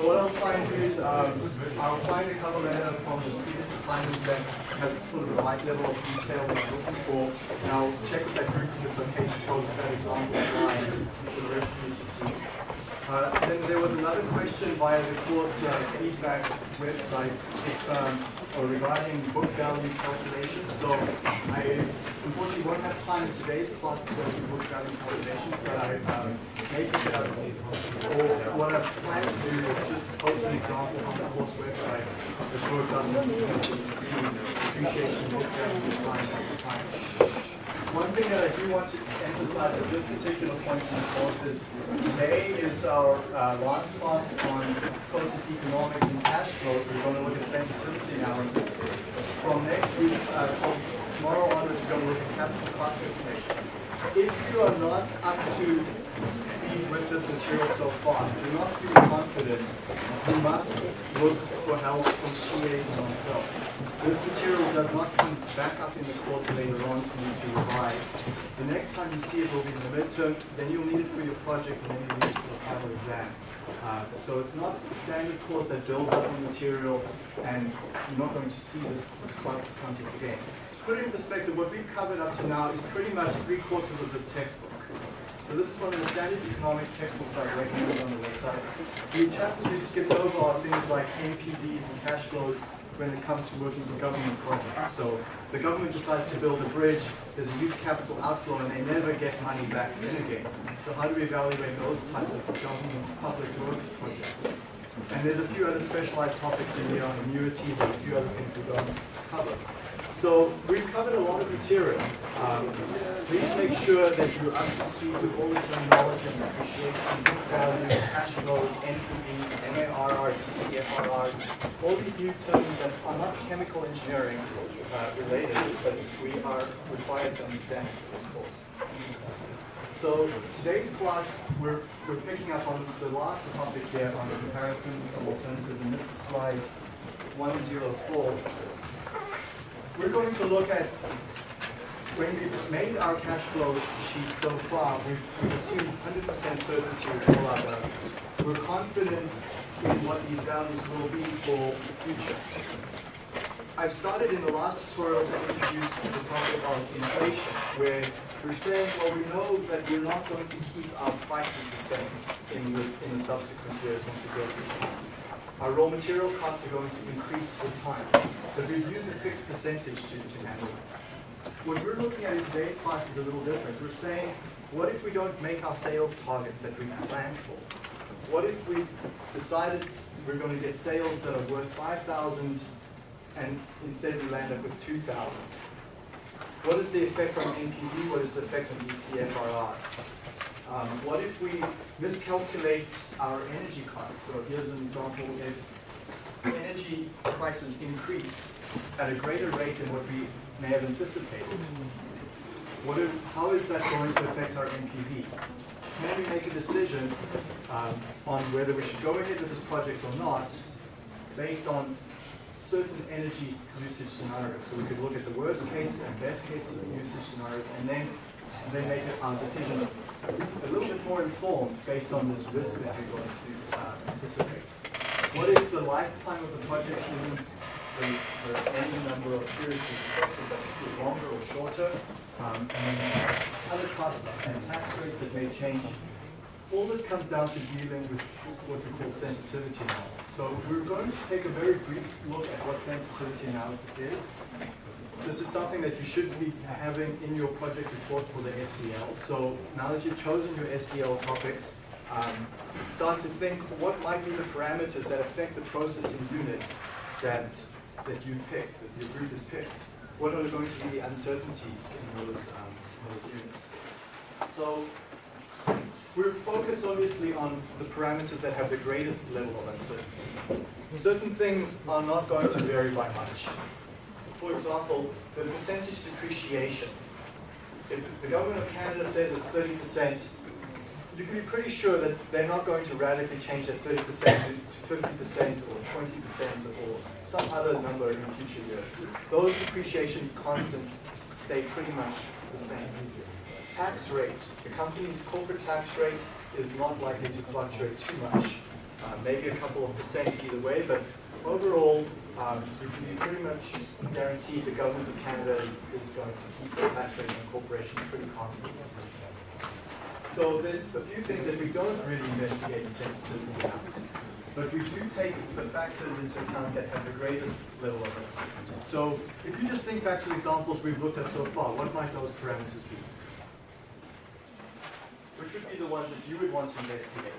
What I'll try and do is um, I'll find a cover letter from the previous assignment that has sort of the right level of detail that I'm looking for, and I'll check with that group if it's okay to post that example online for the rest of you to see. Uh, then there was another question via the course uh, feedback website if, um, or regarding book value calculations. So I unfortunately won't have time in today's class to go through book value calculations, but I um, may pick it up. Or what I plan to do is just post an example on the course website that's worked on so you can see depreciation book value time after time. One thing that I do want to emphasize at this particular point in the course is today is our uh, last class on process economics and cash flows. We're going to look at sensitivity analysis. From next week, uh, from tomorrow onwards, we're going to look at capital cost estimation. If you are not up to speed with this material so far, do not feel confident. You must look for help from TAs and myself. This material does not come back up in the course later on for you to revise. The next time you see it will be in the midterm, then you'll need it for your project and then you'll need it for the final exam. Uh, so it's not a standard course that builds up on material and you're not going to see this, this content again. Put it in perspective, what we've covered up to now is pretty much three quarters of this textbook. So this is one of the standard economics textbooks I've recommended on the website. The chapters we've skipped over are things like NPDs and cash flows, when it comes to working for government projects. So the government decides to build a bridge, there's a huge capital outflow, and they never get money back in again. So how do we evaluate those types of government public works projects? And there's a few other specialized topics in here on annuities and a few other things we don't cover. So we've covered a lot of material. Um, please make sure that you're up to speed with all the terminology and depreciation, book value, cash flows, NPVs, MARR, DCFRRs, all these new terms that are not chemical engineering uh, related, but we are required to understand this course. So today's class, we're, we're picking up on the last topic here on the comparison of alternatives, and this is slide 104 we're going to look at, when we've made our cash flow sheet so far, we've, assumed 100% certainty with all our values. We're confident in what these values will be for the future. I've started in the last tutorial to introduce the topic of inflation, where we're saying, well, we know that we're not going to keep our prices the same in the, in the subsequent years once we go through our raw material costs are going to increase with time, but we've used a fixed percentage to, to handle it. What we're looking at in today's class is a little different. We're saying, what if we don't make our sales targets that we've planned for? What if we decided we're going to get sales that are worth 5,000 and instead we land up with 2,000? What is the effect on NPV? What is the effect on DCFRR? Um, what if we miscalculate our energy costs? So here's an example, if energy prices increase at a greater rate than what we may have anticipated, what if, how is that going to affect our NPV? Can we make a decision um, on whether we should go ahead with this project or not based on certain energy usage scenarios. So we could look at the worst case and best case usage scenarios and then, and then make a decision a little bit more informed based on this risk that you're going to uh, anticipate. What if the lifetime of the project isn't the, the any number of periods is longer or shorter, um, and other costs and tax rates that may change. All this comes down to dealing with what we call sensitivity analysis. So we're going to take a very brief look at what sensitivity analysis is, this is something that you should be having in your project report for the SDL. So now that you've chosen your SDL topics, um, start to think what might be the parameters that affect the processing unit that, that you picked, that your group has picked. What are going to be the uncertainties in those, um, those units? So we're focused obviously on the parameters that have the greatest level of uncertainty. Certain things are not going to vary by much for example, the percentage depreciation. If the government of Canada says it's 30%, you can be pretty sure that they're not going to radically change that 30% to 50% or 20% or some other number in future years. Those depreciation constants stay pretty much the same. Tax rate. The company's corporate tax rate is not likely to fluctuate too much. uh, maybe a couple of percent either way, but overall, um, we can pretty much guaranteed the government of Canada is, is going to keep the tax rate on corporation pretty constant. So there's a few things that we don't really investigate in sensitivity analysis, but we do take the factors into account that have the greatest level of uncertainty. So if you just think back to the examples we've looked at so far, what might those parameters be? Which would be the ones that you would want to investigate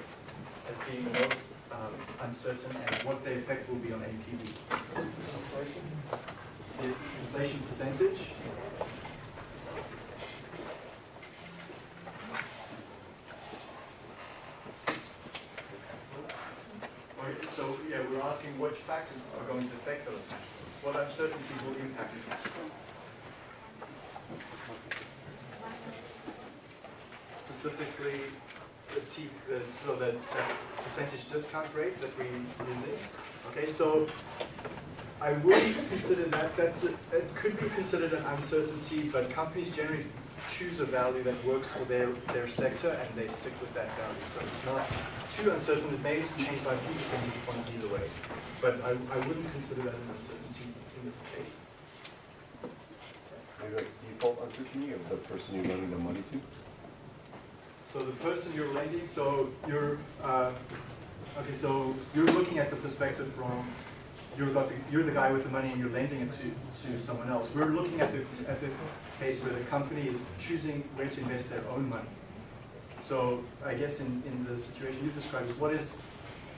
as being the most um, uncertain and what the effect will be on NPV? The inflation percentage, So, yeah, we're asking which factors are going to affect those cash flows. What uncertainties will impact the cash flow? Specifically, the so that, that percentage discount rate that we're using. Okay, so I would consider that, that's, a, it could be considered an uncertainty, but companies generally choose a value that works for their, their sector and they stick with that value. So it's not too uncertain, it may change by a few percentage points either way. But I, I wouldn't consider that an uncertainty in this case. Maybe like default uncertainty of the person you're lending the money to? So the person you're lending, so you're, uh, okay, so you're looking at the perspective from, you're, got the, you're the guy with the money and you're lending it to, to someone else. We're looking at the, at the case where the company is choosing where to invest their own money. So I guess in, in the situation you described, what is,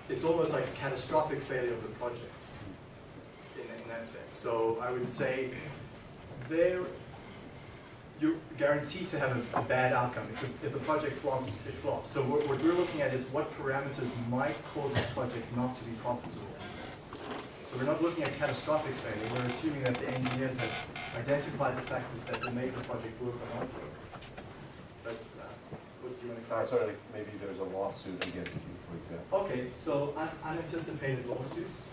it's almost like a catastrophic failure of the project in, in that sense. So I would say there, you're guaranteed to have a, a bad outcome. If, the- if the project flops, it flops. So what, what we're looking at is what parameters might cause the project not to be profitable. So we're not looking at catastrophic failure. We're assuming that the engineers have identified the factors that will make the project work or not work. But uh, what do you want to clarify? sorry, like maybe there's a lawsuit against you, for example. Okay, so un- unanticipated lawsuits.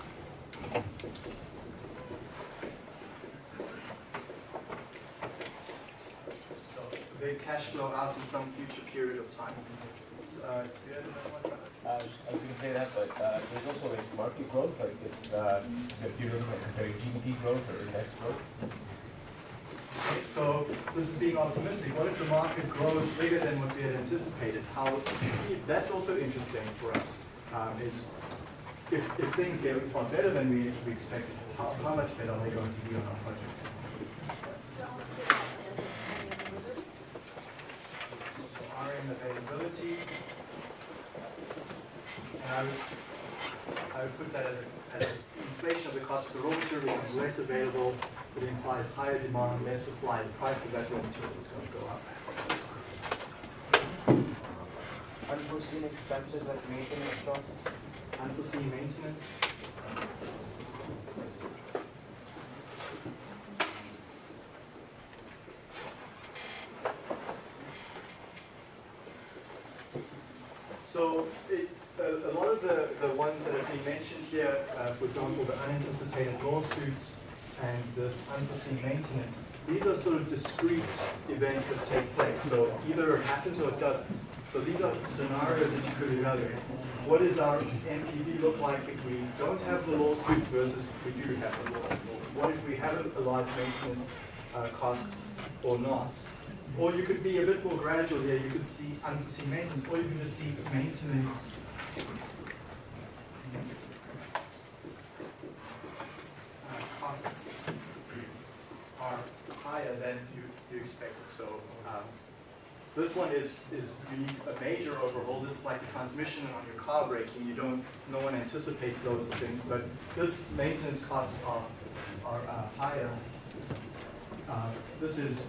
So they cash flow out in some future period of time. Uh, do you have another one? Uh, I was gonna say that, but uh, there's also like market growth, like if, uh, if you're like comparing GDP growth or index growth. Okay, so this is being optimistic. What if the market grows bigger than what we had anticipated? How, that's also interesting for us, um, is if, if things get far better than we, we expected, how, how much better are they going to be on our project? So RM availability. And I would, I would put that as, a- as inflation of the cost of the raw material becomes less available, it implies higher demand, less supply, the price of that raw material is going to go up. Unforeseen expenses like maintenance costs. Unforeseen maintenance. So it, a, a lot of the, the ones that have been mentioned here, uh, for example, the unanticipated lawsuits and this unforeseen maintenance, these are sort of discrete events that take place. So either it happens or it doesn't. So these are scenarios that you could evaluate. What does our NPV look like if we don't have the lawsuit versus if we do have the lawsuit? What if we have a, a large maintenance uh, cost or not? Or you could be a bit more gradual here. You could see unforeseen maintenance, or you could just see maintenance. Uh, costs are higher than you, you expected. So um, this one is is a major overhaul. This is like the transmission on your car breaking. You don't, no one anticipates those things, but this maintenance costs are are uh, higher. Uh, this is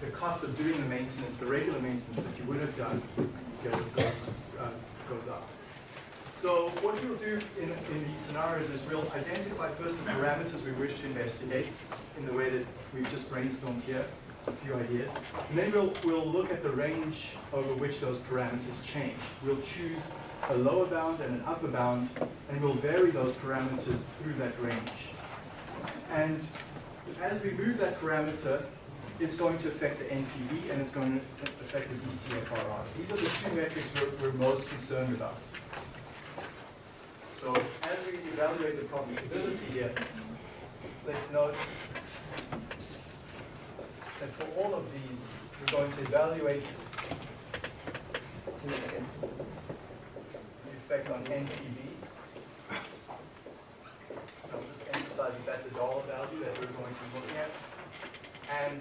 the cost of doing the maintenance, the regular maintenance that you would have done, goes, uh, goes up. So what we'll do in, in these scenarios is we'll identify first the parameters we wish to investigate in the way that we've just brainstormed here, a few ideas. And then we'll, we'll look at the range over which those parameters change. We'll choose a lower bound and an upper bound, and we'll vary those parameters through that range. And as we move that parameter, it's going to affect the NPV and it's going to affect the DCFRR. These are the two metrics we're, we're most concerned about. So as we evaluate the profitability here, let's note that for all of these, we're going to evaluate the effect on NPV. I'll just emphasize that that's a dollar value that we're going to be looking at. And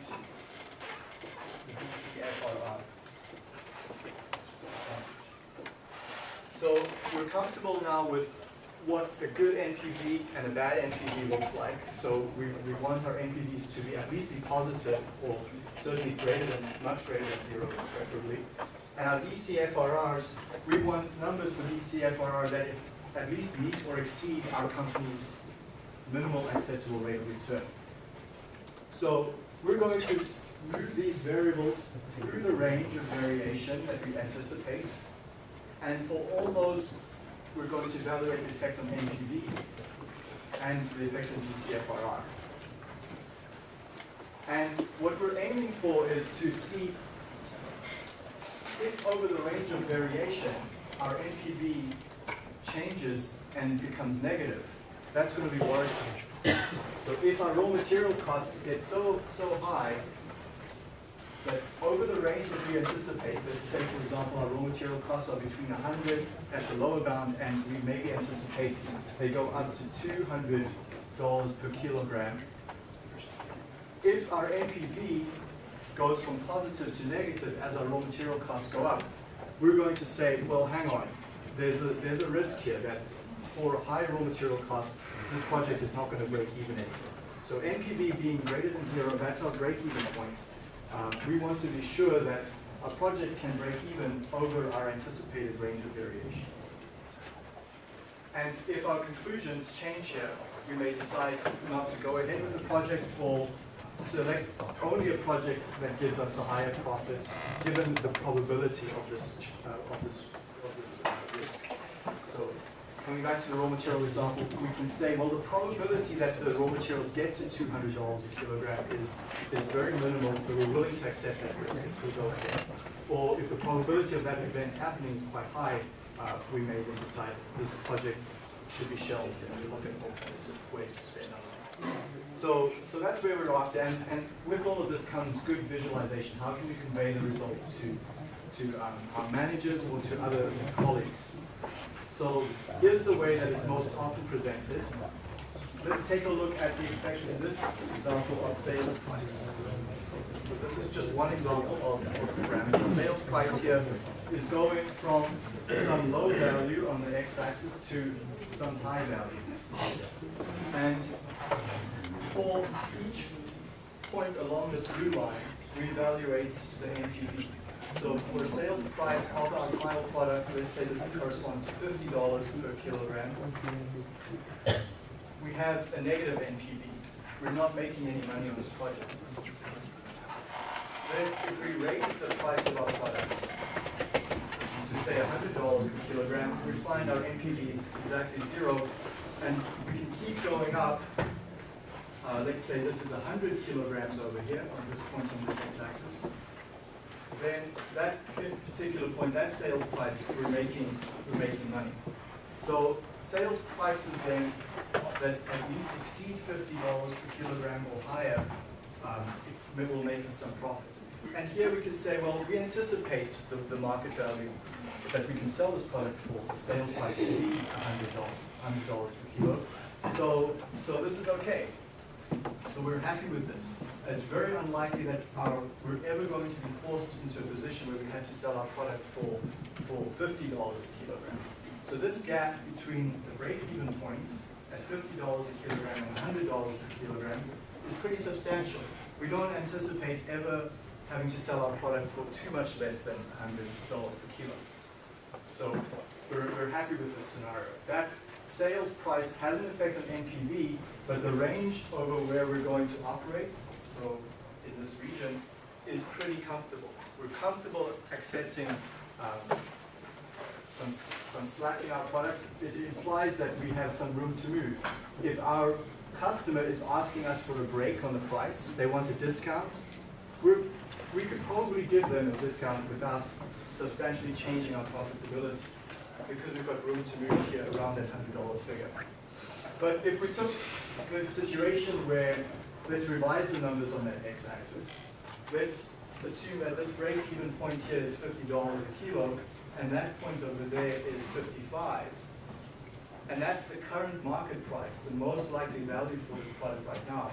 the DCFRR. So we're comfortable now with what a good NPV and a bad NPV looks like. So we, we want our NPVs to be at least be positive or certainly greater than, much greater than zero preferably. And our DCFRRs, we want numbers for DCFRR that at least meet or exceed our company's minimal acceptable rate of return. So we're going to move these variables through the range of variation that we anticipate. And for all those, we're going to evaluate the effect on NPV and the effect on DCFRR. And what we're aiming for is to see if over the range of variation, our NPV changes and becomes negative, that's going to be worrisome. So if our raw material costs get so, so high that over the range that we anticipate, let's say for example our raw material costs are between 100 at the lower bound and we maybe anticipate they go up to $200 per kilogram. If our NPV goes from positive to negative as our raw material costs go up, we're going to say, well, hang on, there's a, there's a risk here that for high raw material costs, this project is not going to break even anymore. So NPV being greater than zero, that's our break-even point. Um, we want to be sure that our project can break even over our anticipated range of variation. And if our conclusions change here, we may decide not to go ahead with the project or select only a project that gives us the higher profit, given the probability of this, uh, of this, of this risk. So coming back to the raw material example, we can say, well, the probability that the raw materials get to $200 a kilogram is, is very minimal, so we're willing to accept that risk and still go ahead. Or if the probability of that event happening is quite high, uh, we may then decide this project should be shelved and we look at alternative ways to spend our money. So, so that's where we're after, and, and with all of this comes good visualization. How can we convey the results to, to um, our managers or to other colleagues? So here's the way that it's most often presented. Let's take a look at the effect in this example of sales price. So this is just one example of, the parameter. Sales price here is going from some low value on the x-axis to some high value. And for each point along this blue line, we evaluate the NPV. So for sales price of our final product, let's say this corresponds to $50 per kilogram, we have a negative NPV. We're not making any money on this project. Then if we raise the price of our product to say $100 per kilogram, we find our NPV is exactly zero, and we can keep going up uh, let's say this is 100 kilograms over here on this point on the x-axis, then that particular point, that sales price, we're making, we're making money. So sales prices then that at least exceed $50 per kilogram or higher um, will make us some profit. And here we can say, well, we anticipate the, the market value that we can sell this product for, the sales price to be $100, $100 per kilo. So, so this is okay. So we're happy with this. It's very unlikely that our, we're ever going to be forced into a position where we have to sell our product for, for $50 a kilogram. So this gap between the break-even point at $50 a kilogram and $100 per kilogram is pretty substantial. We don't anticipate ever having to sell our product for too much less than $100 per kilo. So we're, we're happy with this scenario. That sales price has an effect on NPV, but the range over where we're going to operate, so in this region, is pretty comfortable. We're comfortable accepting um, some, some slack in our product. It implies that we have some room to move. If our customer is asking us for a break on the price, they want a discount, we're, we could probably give them a discount without substantially changing our profitability. because we've got room to move here around that hundred dollar figure. But if we took the situation where, let's revise the numbers on that x-axis. Let's assume that this break-even point here is fifty dollars a kilo, and that point over there is fifty-five. And that's the current market price, the most likely value for this product right now.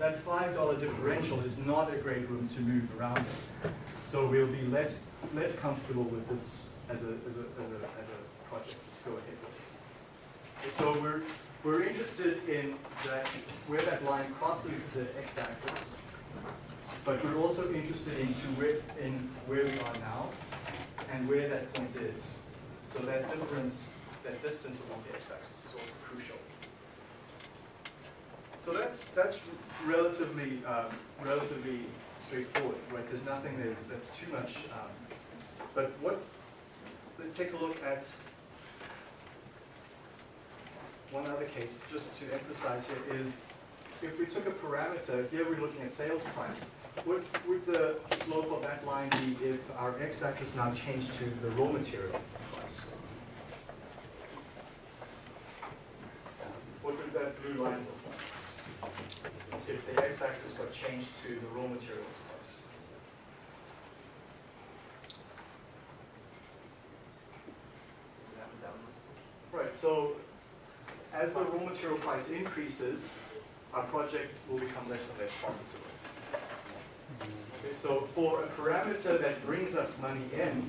That five dollar differential is not a great room to move around in. So we'll be less, less comfortable with this as a, as a, as a, as a project to go ahead with. So we're, we're interested in that, where that line crosses the x-axis, but we're also interested into where, in where we are now and where that point is. So that difference, that distance along the x-axis is also crucial. So that's, that's relatively, um, relatively straightforward, right? There's nothing there that's too much, um, but what, let's take a look at one other case, just to emphasize here, is if we took a parameter, here we're looking at sales price, what would the slope of that line be if our x-axis now changed to the raw material price? What would that blue line look like? If the x-axis got changed to the raw materials price? Right, so as the raw material price increases, our project will become less and less profitable. Okay, so for a parameter that brings us money in,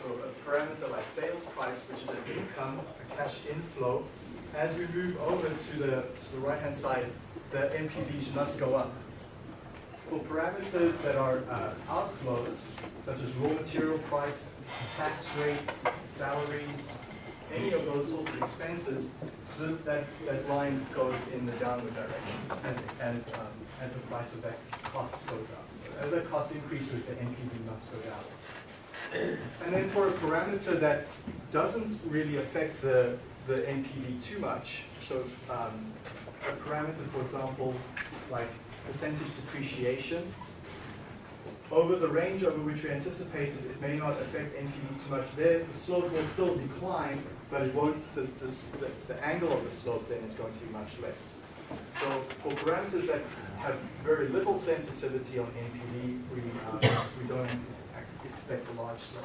so a parameter like sales price, which is an income, a cash inflow, as we move over to the, to the right-hand side, the NPVs must go up. For parameters that are uh, outflows, such as raw material price, tax rate, salaries, any of those sorts of expenses, th- that, that line goes in the downward direction as, as, um, as the price of that cost goes up. So as that cost increases, the NPV must go down. And then for a parameter that doesn't really affect the, the NPV too much, so um, a parameter, for example, like percentage depreciation, over the range over which we anticipated, it may not affect NPV too much there. The slope will still decline, but it won't, the, the, the, angle of the slope then is going to be much less. So for parameters that have very little sensitivity on NPV, we, uh, we don't expect a large slope.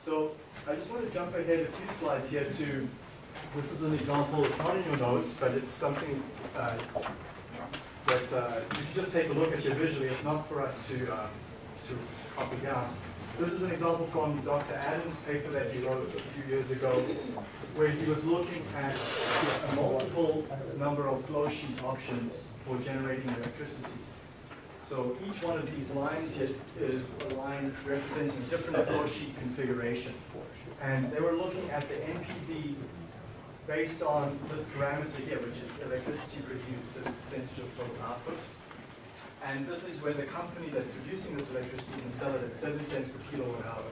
So I just want to jump ahead a few slides here to, this is an example, it's not in your notes, but it's something uh, that uh, you can just take a look at here visually. It's not for us to, um, to copy down. This is an example from Dr. Adams' paper that he wrote a few years ago, where he was looking at a multiple number of flow sheet options for generating electricity. So each one of these lines here is a line representing a different flow sheet configuration. And they were looking at the NPV based on this parameter here, which is electricity produced, the percentage of total output. And this is where the company that's producing this electricity can sell it at seven cents per kilowatt hour.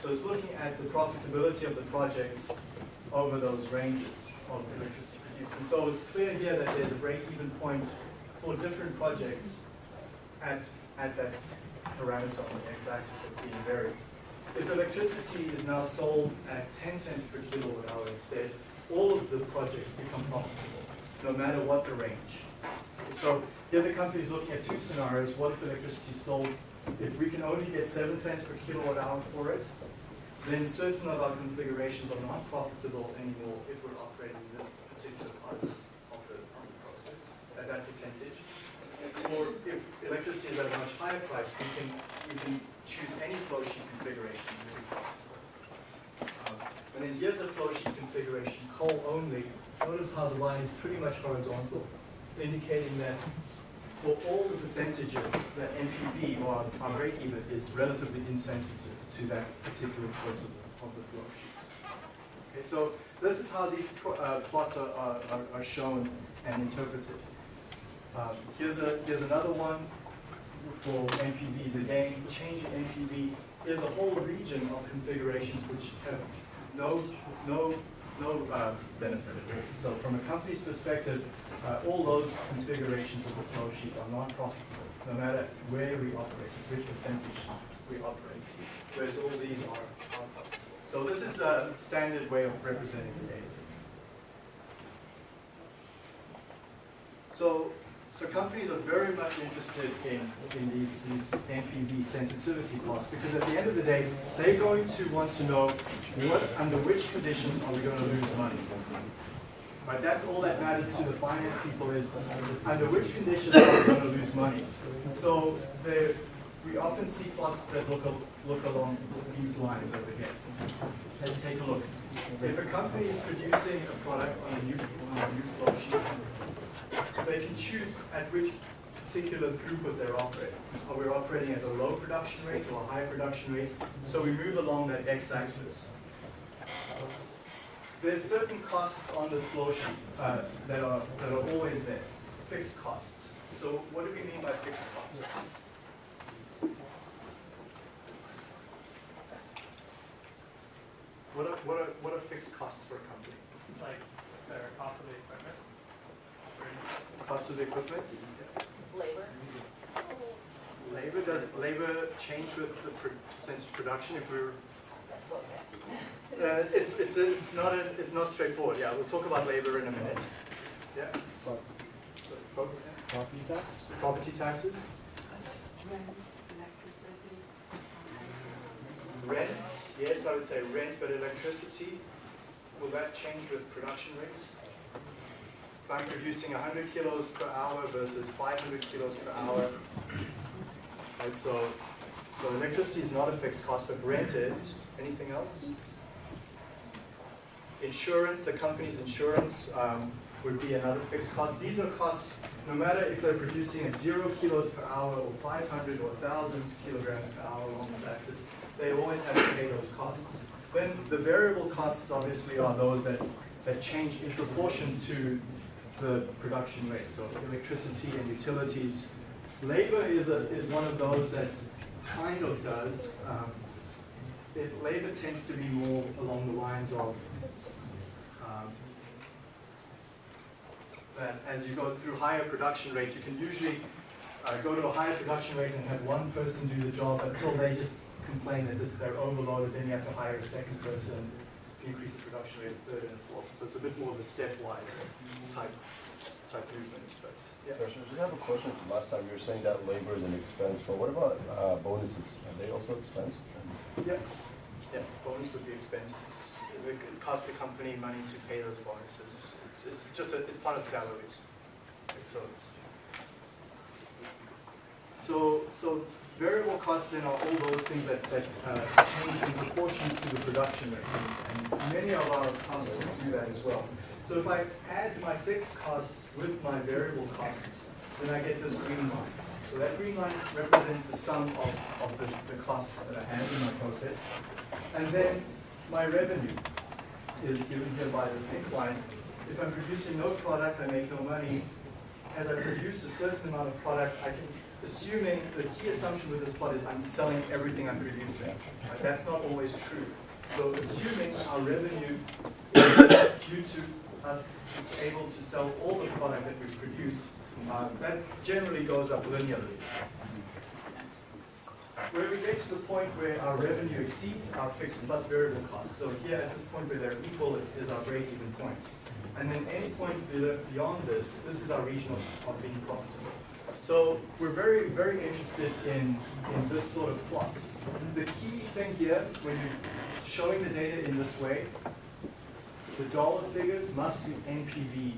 So it's looking at the profitability of the projects over those ranges of electricity produced. And so it's clear here that there's a break-even point for different projects at, at that parameter on the x-axis that's being varied. If electricity is now sold at 10 cents per kilowatt hour instead, all of the projects become profitable, no matter what the range. So here other company is looking at two scenarios. What if electricity is sold, if we can only get seven cents per kilowatt hour for it, then certain of our configurations are not profitable anymore if we're operating this particular part of the, the process, at that percentage. Or if electricity is at a much higher price, we can, we can choose any flow sheet configuration. Um, And then here's a flow sheet configuration, coal only. Notice how the line is pretty much horizontal, indicating that for all the percentages, the NPV or our break-even is relatively insensitive to that particular choice of, of the flow sheet. Okay, so this is how these uh, plots are, are, are- shown and interpreted. Um, here's a here's another one for NPVs. Again, change in NPV. Here's a whole region of configurations which have no no no uh, benefit. So from a company's perspective, uh, all those configurations of the flow sheet are non-profitable, no matter where we operate, which percentage we operate, whereas all these are our costs. So this is a standard way of representing the data. So, so companies are very much interested in, in these, these NPV sensitivity plots because at the end of the day, they're going to want to know what, under which conditions are we going to lose money. Right, that's all that matters to the finance people is under which conditions are we going to lose money. So there, we often see plots that look, look along these lines over here. Let's take a look. If a company is producing a product on a new, on a new flow sheet, they can choose at which particular throughput they're operating. Are we operating at a low production rate or a high production rate? So we move along that x-axis. There's certain costs on this flow sheet uh, that are that are always there, fixed costs. So what do we mean by fixed costs? What are, what are, what are fixed costs for a company? like their cost of the equipment. Cost of the equipment? Labor. Labor, does labor change with the per- percentage production if we're, That's what we uh, it's, it's, a- it's not, a, it's not straightforward, yeah, we'll talk about labor in a minute. Yeah? So, Property tax? Property taxes, rent, yes, I would say rent, but electricity, will that change with production rates? If I'm producing hundred kilos per hour versus five hundred kilos per hour, right, so, so electricity is not a fixed cost, but rent is, anything else? Insurance, the company's insurance, um, would be another fixed cost. These are costs, no matter if they're producing at zero kilos per hour or five hundred or thousand kilograms per hour along this axis, they always have to pay those costs. Then the variable costs obviously are those that, that change in proportion to the production rate, so electricity and utilities. Labor is a, is one of those that kind of does. Um, it, labor tends to be more along the lines of um, that as you go through higher production rate, you can usually uh, go to a higher production rate and have one person do the job until they just complain that this, they're overloaded, then you have to hire a second person, to increase the production rate, a third and a fourth. So it's a bit more of a stepwise type, type movement, but, yeah. Commissioner, I have a question from last time. You were saying that labor is an expense, but what about uh, bonuses? Are they also expense? Yeah, yeah, bonus would be expensed. It's- It would cost the company money to pay those bonuses. It's, it's just, a- it's part of salaries. So it's, so, so variable costs then are all those things that, that uh, change in proportion to the production rate. And and many of our costs do that as well. So if I add my fixed costs with my variable costs, then I get this green line. So that green line represents the sum of, of the, the costs that I have in my process. And then my revenue is given here by the pink line. If I'm producing no product, I make no money. As I produce a certain amount of product, I can, assuming, the key assumption with this plot is I'm selling everything I'm producing. But that's not always true. So assuming our revenue due to us able to sell all the product that we produce, uh, that generally goes up linearly. Where we get to the point where our revenue exceeds our fixed plus variable costs, so here at this point where they're equal is our break-even point. And then any point beyond this, this is our region of, of being profitable. So we're very, very interested in, in this sort of plot. The key thing here, when you're showing the data in this way, the dollar figures must be NPV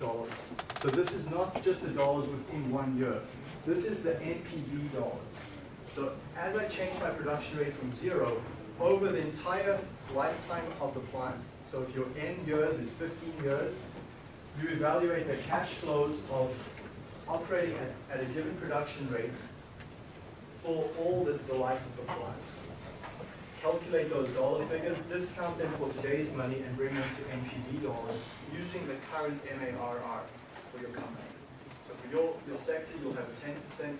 dollars. So this is not just the dollars within one year. This is the NPV dollars. So as I change my production rate from zero, over the entire lifetime of the plant, so if your N years is 15 years, you evaluate the cash flows of operating at, at a given production rate for all the, the life of the plant. Calculate those dollar figures, discount them for today's money, and bring them to NPV dollars using the current MARR for your company. So for your, your sector, you'll have a 10%, 15%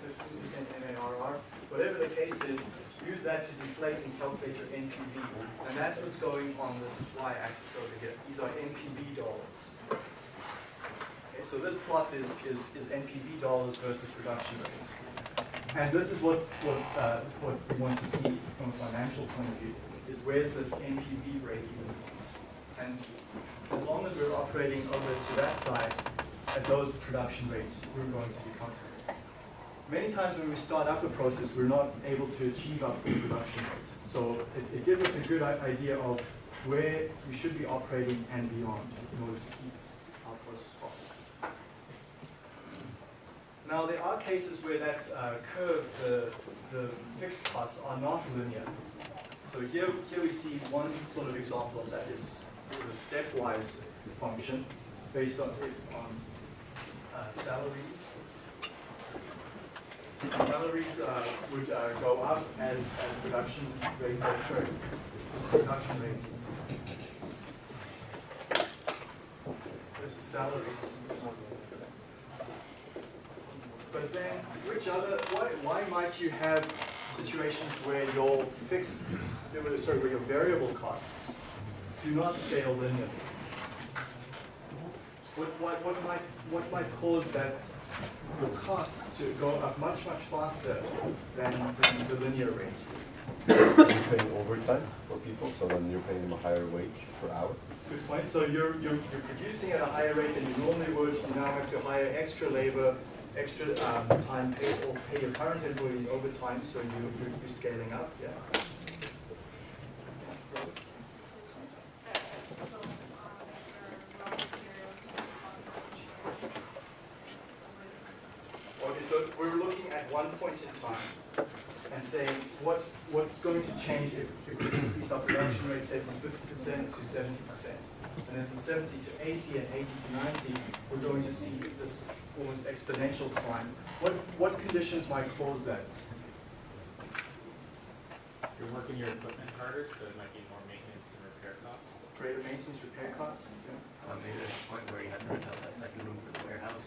MARR. Whatever the case is, use that to deflate and calculate your NPV. And that's what's going on this y-axis over here. These are NPV dollars. Okay, so this plot is, is, is NPV dollars versus production rate. And this is what, what, uh, what we want to see from a financial point of view, is where's this NPV break-even point? And as long as we're operating over to that side, at those production rates, we're going to be comfortable. Many times when we start up a process, we're not able to achieve our full production rate. So it, it gives us a good idea of where we should be operating and beyond in order to keep our process profitable. Now, there are cases where that uh, curve, the, the fixed costs are not linear. So here, here we see one sort of example of that is, is a stepwise function based on, on uh, salaries. Salaries uh, would uh, go up as, as production rate, uh, sorry, this is production rate. This is salaries. But then, which other, why, why might you have situations where your fixed, sorry, where your variable costs do not scale linearly? What, what, what might, what might cause that, your costs to go up much, much faster than, than the linear rate? You're paying overtime for people, so then you're paying them a higher wage per hour. Good point. So you're, you're, you're producing at a higher rate than you normally would. You now have to hire extra labor, extra um, time, pay, or pay your current employees overtime, so you, you're, you're scaling up, yeah. Okay, so we're looking at one point in time and saying what, what's going to change if, if we increase our production rate, say from fifty percent to seventy percent. And then from seventy to eighty and eighty to ninety, we're going to see this almost exponential climb. What, what conditions might cause that? You're working your equipment harder, so it might be more maintenance and repair costs. Greater maintenance, repair costs? Yeah. Uh, maybe there's a point where you have to rent out that second room for the warehouse.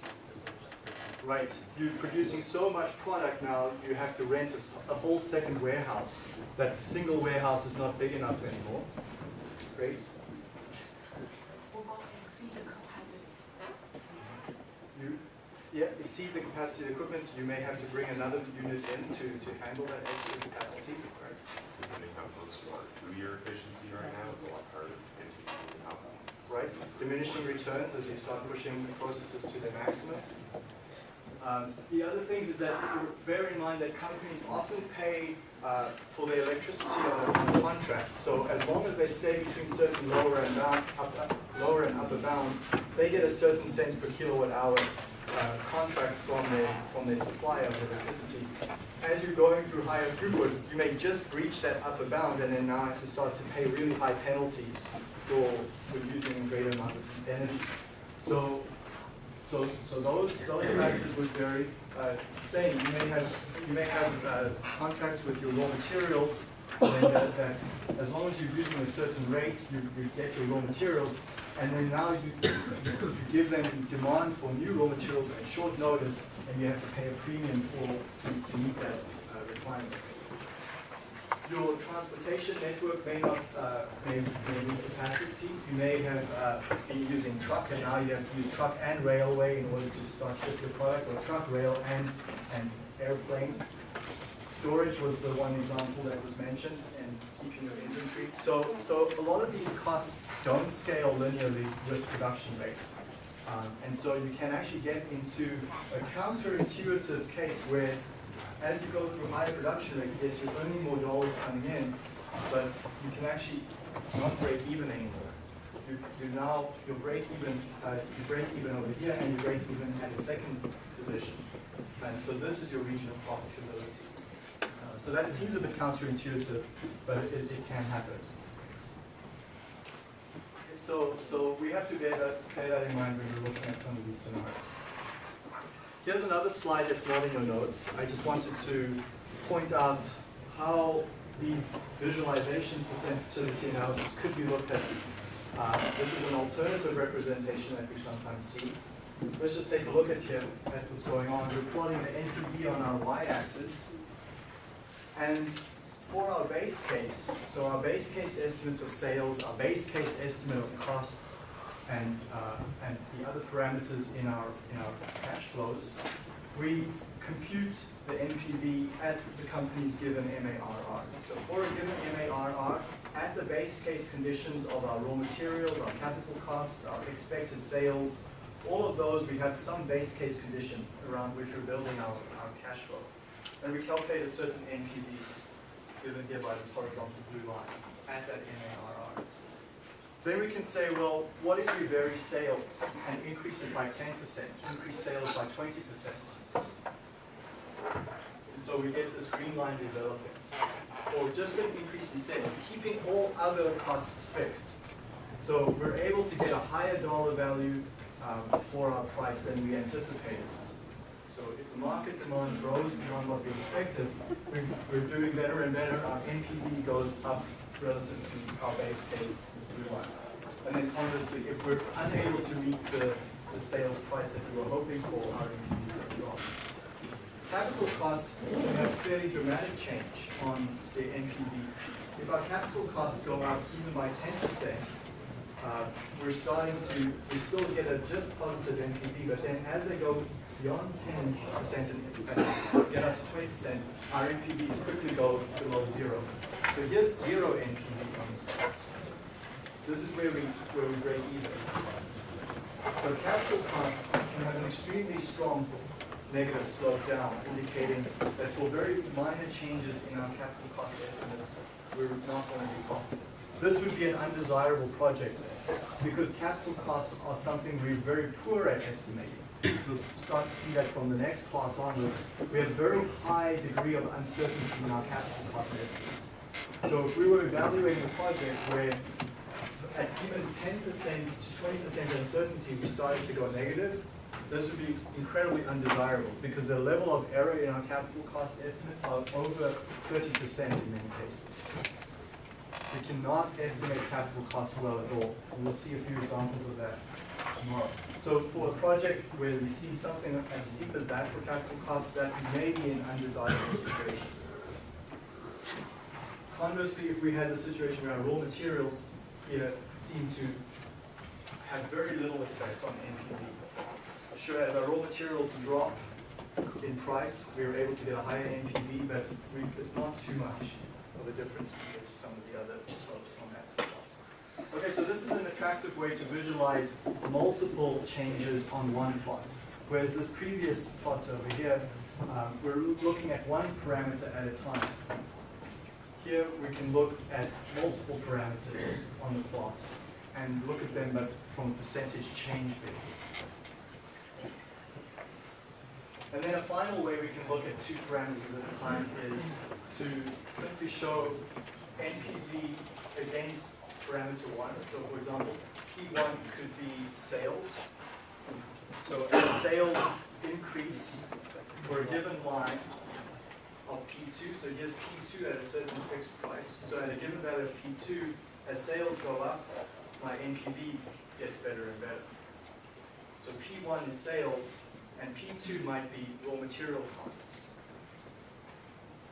Right, you're producing so much product now, you have to rent a whole second warehouse. That single warehouse is not big enough anymore. Great. You, yeah, exceed the capacity of the equipment, you may have to bring another unit in to, to handle that extra capacity, right? depending how close you are to your efficiency right now, it's a lot harder to. Right, diminishing returns as you start pushing the processes to their maximum. Um, The other things is that bear in mind that companies often pay uh, for their electricity on a, on a contract. So as long as they stay between certain lower and bound, up, up- lower and upper bounds, they get a certain cents per kilowatt hour uh, contract from their, from their supplier of electricity. As you're going through higher throughput, you may just breach that upper bound and then now have to start to pay really high penalties for, for using a greater amount of energy. So so, so those, those factors would vary. Uh, Same, you may have, you may have uh, contracts with your raw materials, that, that as long as you're using a certain rate, you, you get your raw materials, and then now you, you give them demand for new raw materials at short notice, and you have to pay a premium for, to, to meet that uh, requirement. Your transportation network may not, uh, may, may need capacity. You may have uh, been using truck, and now you have to use truck and railway in order to start ship your product, or truck, rail, and, and airplane. Storage was the one example that was mentioned, and keeping your inventory. So, so a lot of these costs don't scale linearly with production rate. Um, and so you can actually get into a counterintuitive case where as you go through higher production rate, yes, you're earning more dollars coming in, but you can actually not break even anymore. You, you now, you break even, uh, you break even over here and you break even at a second position. And so this is your region of profitability. So that seems a bit counterintuitive, but it, it can happen. So, so we have to bear that, bear that in mind when we're looking at some of these scenarios. Here's another slide that's not in your notes. I just wanted to point out how these visualizations for sensitivity analysis could be looked at. Uh, this is an alternative representation that we sometimes see. Let's just take a look at here at what's going on. We're plotting the NPV on our y-axis. And for our base case, so our base case estimates of sales, our base case estimate of costs, and, uh, and the other parameters in our, in our cash flows, we compute the NPV at the company's given MARR. So for a given MARR, at the base case conditions of our raw materials, our capital costs, our expected sales, all of those, we have some base case condition around which we're building our, our cash flow. And we calculate a certain NPV, given here by this horizontal blue line, at that MARR. Then we can say, well, what if we vary sales and increase it by 10%, increase sales by 20%? And so we get this green line developing. Or just an increase in sales, keeping all other costs fixed. So we're able to get a higher dollar value um, for our price than we anticipated. So if the market demand grows beyond what we expected, we- we're doing better and better. Our NPV goes up relative to our base case, line. And then conversely, if we're unable to meet the, the sales price that we were hoping for, our NPV goes drop. Capital costs have a fairly dramatic change on the NPV. If our capital costs go up even by ten percent, uh, we're starting to, we still get a just positive NPV, but then as they go beyond ten percent and and get up to twenty percent, our NPVs quickly go below zero. So here's zero NPV on this. This is where we, where we break even. So capital costs can have an extremely strong negative slope down, indicating that for very minor changes in our capital cost estimates, we're not going to be profitable. This would be an undesirable project because capital costs are something we're very poor at estimating. You'll start to see that from the next class onwards. We have a very high degree of uncertainty in our capital cost estimates. So if we were evaluating a project where at even ten percent to twenty percent uncertainty, we started to go negative, this would be incredibly undesirable because the level of error in our capital cost estimates are over thirty percent in many cases. We cannot estimate capital costs well at all, and we'll see a few examples of that tomorrow. So for a project where we see something as steep as that for capital costs, that may be an undesirable situation. Conversely, if we had the situation where our raw materials here seem to have very little effect on NPV. Sure, as our raw materials drop in price, we are able to get a higher NPV, but it's not too much of difference compared to some of the other slopes on that plot. Okay, so this is an attractive way to visualize multiple changes on one plot. Whereas this previous plot over here, um, we're looking at one parameter at a time. Here we can look at multiple parameters on the plot and look at them but from a percentage change basis. And then a final way we can look at two parameters at a time is to simply show NPV against parameter one. So for example, P1 could be sales. So as sales increase for a given line of P2, so here's P2 at a certain fixed price. So at a given value of P2, as sales go up, my NPV gets better and better. So P1 is sales, and P2 might be raw material costs.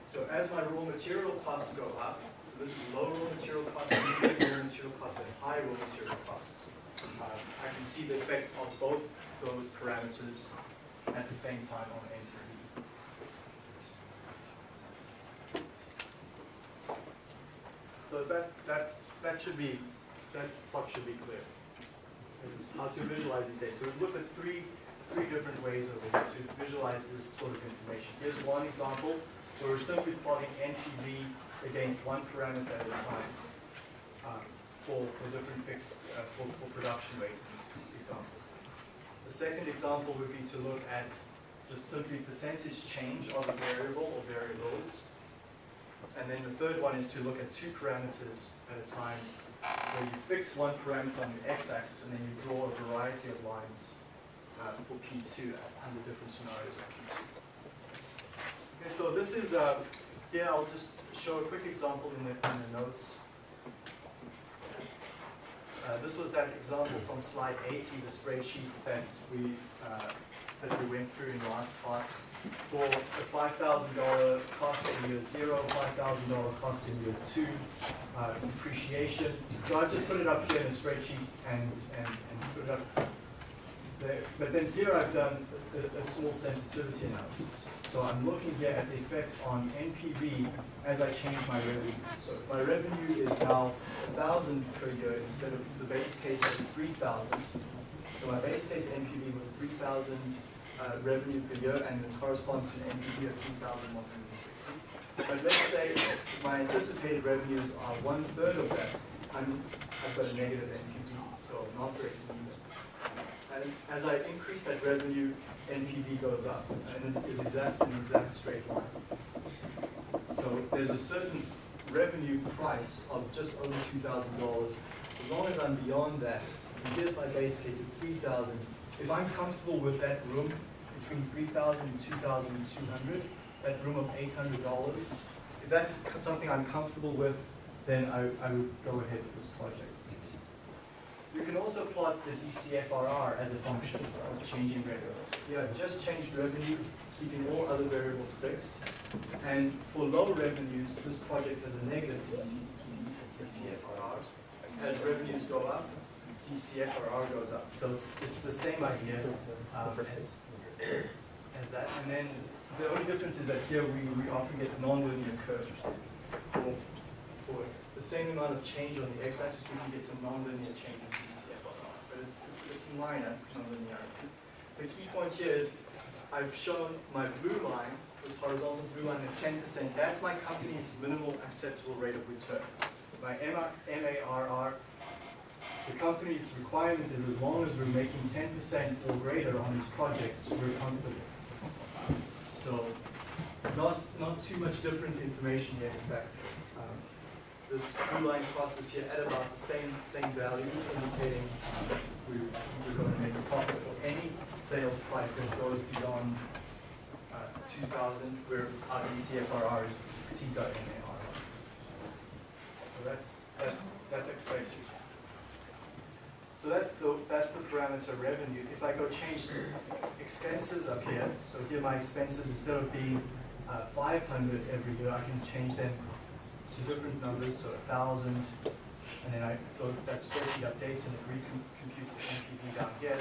So as my raw material costs go up, so this is low raw material costs, medium raw material costs, and high raw material costs, uh, I can see the effect of both those parameters at the same time on NPV. So is that, that, that should be, that plot should be clear. It's how to visualize these data. So we've looked at three, three different ways of it to visualize this sort of information. Here's one example where we're simply plotting NPV against one parameter at a time um, for, for different fixed, uh, for, for production rates in this example. The second example would be to look at just simply percentage change of a variable or variables. And then the third one is to look at two parameters at a time where you fix one parameter on the x-axis and then you draw a variety of lines uh, for P2 under different scenarios of P2. Okay, so this is, uh, yeah, I'll just show a quick example in the, in the notes. Uh, this was that example from slide 80, the spreadsheet that we, uh, that we went through in the last class. For a $5,000 cost in year zero, $5,000 cost in year two, uh, depreciation. So I just put it up here in the spreadsheet and, and, and put it up there, but then here I've done a, a small sensitivity analysis. So I'm looking here at the effect on NPV as I change my revenue. So if my revenue is now a thousand per year instead of the base case three thousand. So my base case NPV was three thousand, uh, revenue per year and it corresponds to an NPV of three thousand one hundred sixty. But let's say my anticipated revenues are one third of that, I'm, I've got a negative NPV, so not breaking. And as I increase that revenue, NPV goes up, and it is exact, an exact straight line. So there's a certain revenue price of just over two thousand dollars. As long as I'm beyond that, and here's my base case of three thousand, if I'm comfortable with that room between three thousand and two thousand and two hundred, that room of eight hundred dollars, if that's something I'm comfortable with, then I, I would go ahead with this project. You can also plot the DCFRR as a function of changing variables. Yeah, just changed revenue, keeping all other variables fixed. And for low revenues, this project has a negative DC DCFRR. As revenues go up, DCFRR goes up. So it's, it's the same idea um, as, as that. And then the only difference is that here we, we often get nonlinear curves. For, for the same amount of change on the x-axis, we can get some nonlinear change in DCFRR. But it's, it's, it's minor nonlinearity. The key point here is I've shown my blue line, this horizontal blue line at ten percent, that's my company's minimal acceptable rate of return. My MARR, the company's requirement is as long as we're making ten percent or greater on these projects, we're comfortable. So, not, not too much different information here, in fact. This blue line crosses here at about the same, same value, indicating we, we're going to make a profit for any sales price that goes beyond uh, 2,000, where our DCFRR exceeds our MARR. So that's, that's, that's you. So that's the, that's the parameter revenue. If I go change expenses up here, so here my expenses, instead of being uh, 500 every year, I can change them different numbers, so 1,000, and then I, those, that spreadsheet updates and it recomputes the NPV here.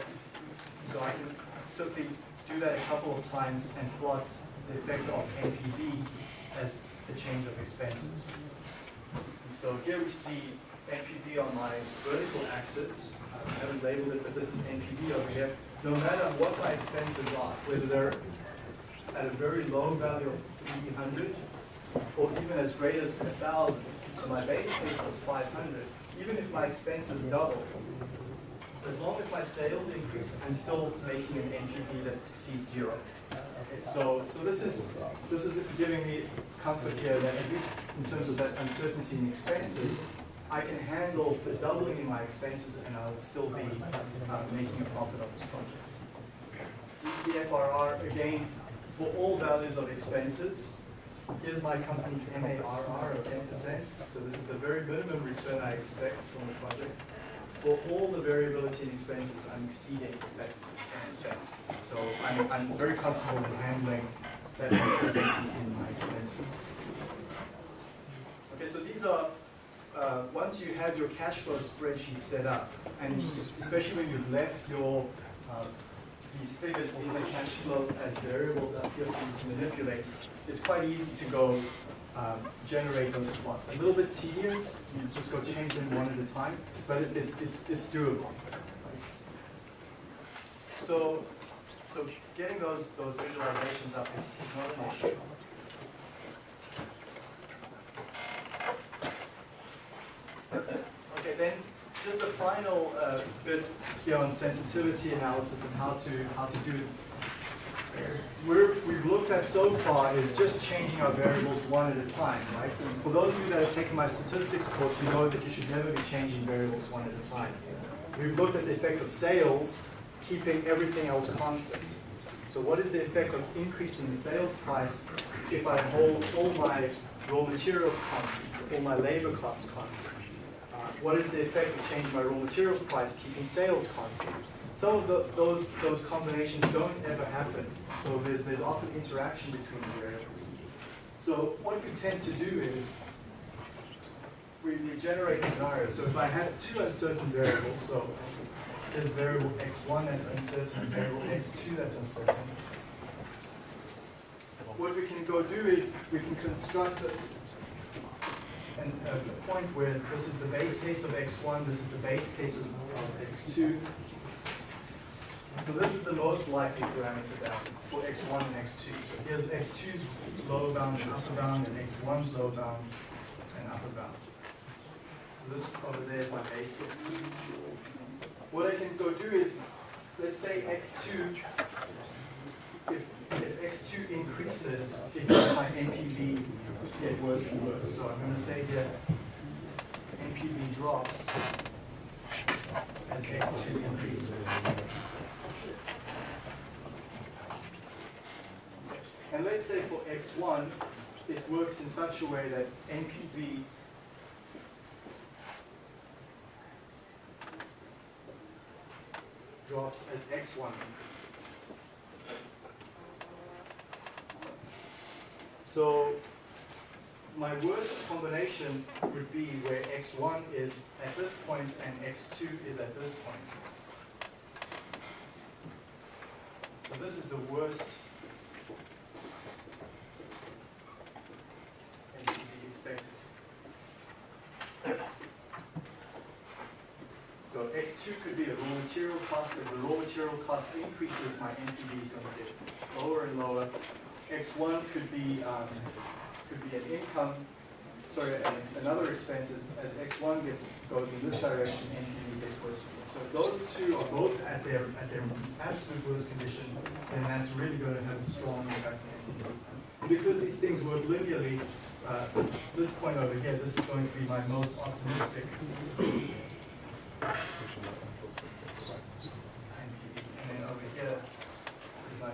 So I can simply do that a couple of times and plot the effect of NPV as the change of expenses. So here we see NPV on my vertical axis. I haven't labeled it, but this is NPV over here. No matter what my expenses are, whether they're at a very low value of 300 or even as great as 1,000. So my base case was 500. Even if my expenses double, as long as my sales increase, I'm still making an NPV that exceeds zero. So, so this is, this is giving me comfort here that at least in terms of that uncertainty in expenses, I can handle the doubling in my expenses and I would still be uh, making a profit on this project. DCFRR, again, for all values of expenses, here's my company's MARR of ten percent, so this is the very minimum return I expect from the project. For all the variability in expenses, I'm exceeding that ten percent. So I'm, I'm very comfortable in handling that uncertainty in my expenses. Okay, so these are, uh, once you have your cash flow spreadsheet set up, and especially when you've left your, uh, these figures in the cash flow as variables up here for you to manipulate, it's quite easy to go um, generate those plots. A little bit tedious, you just go change them one at a time, but it, it's, it's, it's doable. So, so getting those, those visualizations up is not an issue. Okay, then, just a final uh, bit here on sensitivity analysis and how to, how to do. We're, we've looked at so far is just changing our variables one at a time, right? So for those of you that have taken my statistics course, you know that you should never be changing variables one at a time. We've looked at the effect of sales, keeping everything else constant. So what is the effect of increasing the sales price if I hold all my raw materials constant, all my labor costs constant? Uh, What is the effect of changing my raw materials price, keeping sales constant? Some of the, those, those combinations don't ever happen, so there's, there's often interaction between the variables. So what we tend to do is, we, we generate scenarios. So if I have two uncertain variables, so there's variable x1 that's uncertain, and variable x2 that's uncertain. What we can go do is we can construct a, an, a point where this is the base case of x1, this is the base case of x2. So this is the most likely parameter bound for x1 and x2. So here's x2's lower bound and upper bound, and x1's lower bound and upper bound. So this over there is my base. What I can go do is, let's say x2, if, if x2 increases, it makes my NPV get worse and worse. So I'm going to say here, NPV drops as x2 increases. And let's say for x1, it works in such a way that NPV drops as x1 increases. So my worst combination would be where x1 is at this point and x2 is at this point. So this is the worst NPV expected. So x2 could be the raw material cost. As the raw material cost increases, my NPV is going to get lower and lower. x1 could be um, could be an income. Sorry, an- another expense is as x1 gets goes in this direction, NPV gets worse. and. So those two are both at their at their absolute worst condition, then that's really going to have a strong impact on NPV. Because these things work linearly, uh, this point over here, this is going to be my most optimistic. And then over here is my.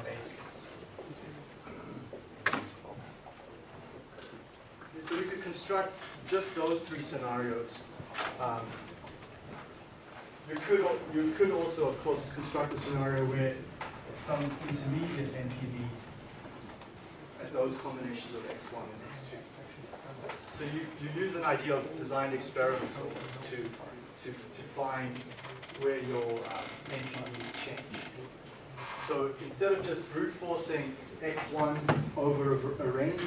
So we could construct just those three scenarios. Um, You could, you could also, of course, construct a scenario where some intermediate NPV at those combinations of x1 and x2. So you, you use an idea of designed experiments to, to, to find where your um, NPVs change. So instead of just brute forcing x1 over a- range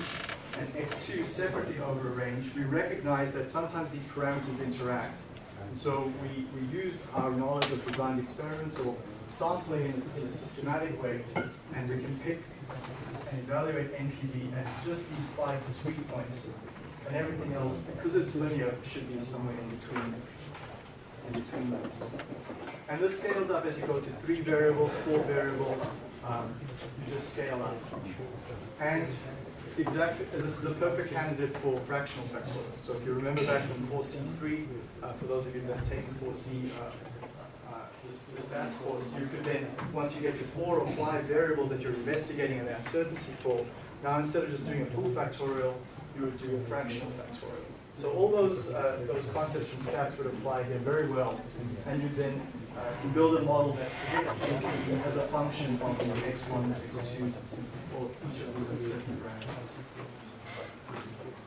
and x2 separately over a range, we recognize that sometimes these parameters interact. And so we, we use our knowledge of designed experiments or sampling in a, in a systematic way, and we can pick and evaluate NPV at just these five discrete points, and everything else, because it's linear, should be somewhere in between in between those. And this scales up as you go to three variables, four variables, um, you just scale up. And exactly, this is a perfect candidate for fractional factorial. So if you remember back from 4C3, uh, for those of you that have taken 4C, uh, uh, the stats course, you could then, once you get to four or five variables that you're investigating and the uncertainty for, now instead of just doing a full factorial, you would do a fractional factorial. So all those, uh, those concepts from stats would apply here very well. And you then uh, you build a model that predicts as a function of these x1s, x2s, or each of those uncertain parameters.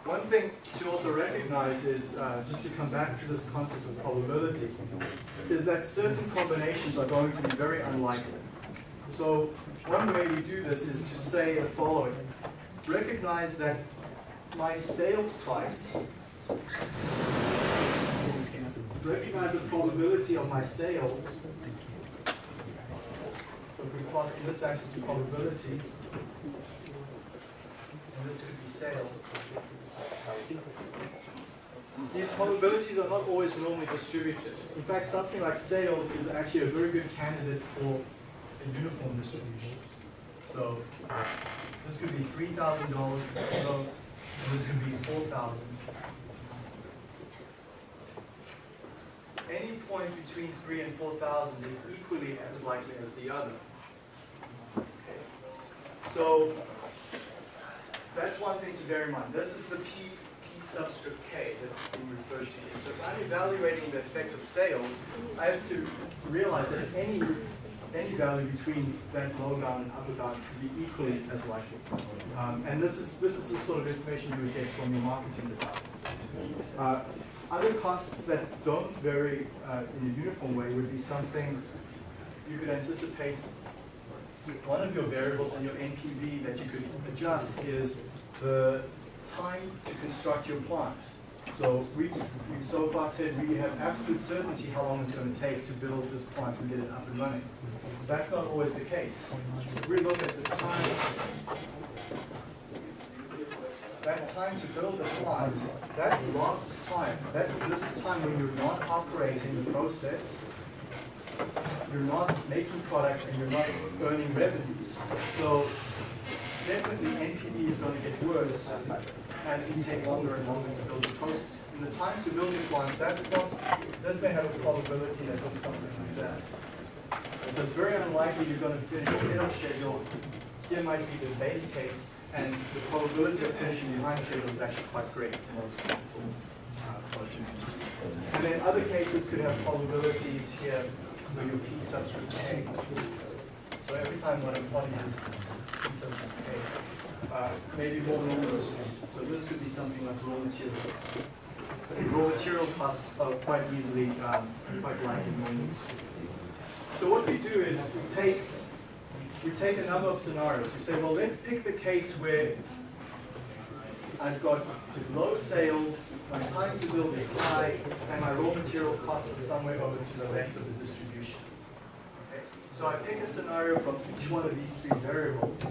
One thing to also recognize is, uh, just to come back to this concept of probability, is that certain combinations are going to be very unlikely. So one way we do this is to say the following. Recognize that my sales price, recognize the probability of my sales. So if we plot this axis the probability, and this could be sales. These probabilities are not always normally distributed. In fact, something like sales is actually a very good candidate for a uniform distribution. So this could be three thousand dollars per kilo, and this could be four thousand. Any point between three and four thousand is equally as likely as the other. So that's one thing to bear in mind. This is the P, P subscript K that we refer to here. So if I'm evaluating the effect of sales, I have to realize that any, any value between that low bound and upper bound could be equally as likely. Um, and this is, this is the sort of information you would get from your marketing department. Uh, other costs that don't vary uh, in a uniform way would be something you could anticipate. One of your variables in your NPV that you could adjust is the time to construct your plant. So we've, we've so far said we have absolute certainty how long it's going to take to build this plant and get it up and running. That's not always the case. If we look at the time, that time to build the plant, that's lost time. That's, this is time when you're not operating the process, you're not making product, and you're not earning revenues. So definitely NPV is going to get worse as you take longer and longer to build the process. And the time to build a plant, that's not, this may have a probability that looks something like that. So it's very unlikely you're going to finish ahead of schedule. Here might be the base case, and the probability of finishing behind schedule is actually quite great for most uh. And then other cases could have probabilities here for your P subscript K. So every time one of one is P subscript K, uh, maybe more normal distributed. So this could be something like raw materials. Raw material costs are quite easily, um, quite likely normal distributed. So what we do is we take we take a number of scenarios. We say, well, let's pick the case where I've got low sales, my time to build is high, and my raw material costs are somewhere over to the left of the distribution. So I pick a scenario from each one of these three variables.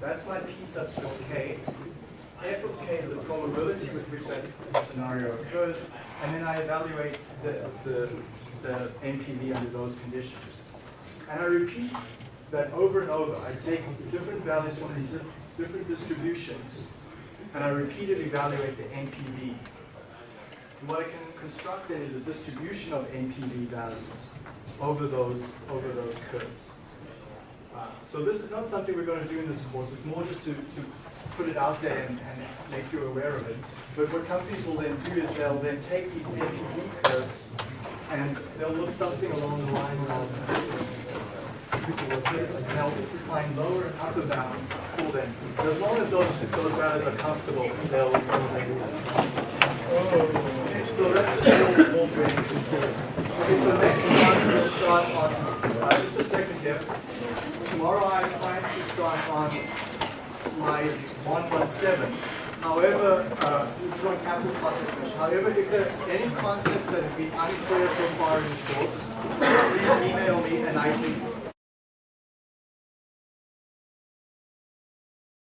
That's my P subscript K. F of K is the probability with which that scenario occurs, and then I evaluate the, the, the NPV under those conditions. And I repeat that over and over. I take different values from these different distributions, and I repeatedly evaluate the NPV. And what I can construct then is a distribution of NPV values over those, over those curves. Uh, So this is not something we're going to do in this course, it's more just to, to put it out there and, and make you aware of it. But what companies will then do is they'll then take these NPV curves and they'll look something along the lines of people with this, and they'll find lower and upper bounds for them. As long as those, those values are comfortable, they'll, they'll Okay, so that's just to consider. Okay, so next class we'll start on, uh, just a second here. Tomorrow I plan to start on slides 117. However, uh, this is on capital cost. However, if there are any concepts that have been unclear so far in the course, please email me and I can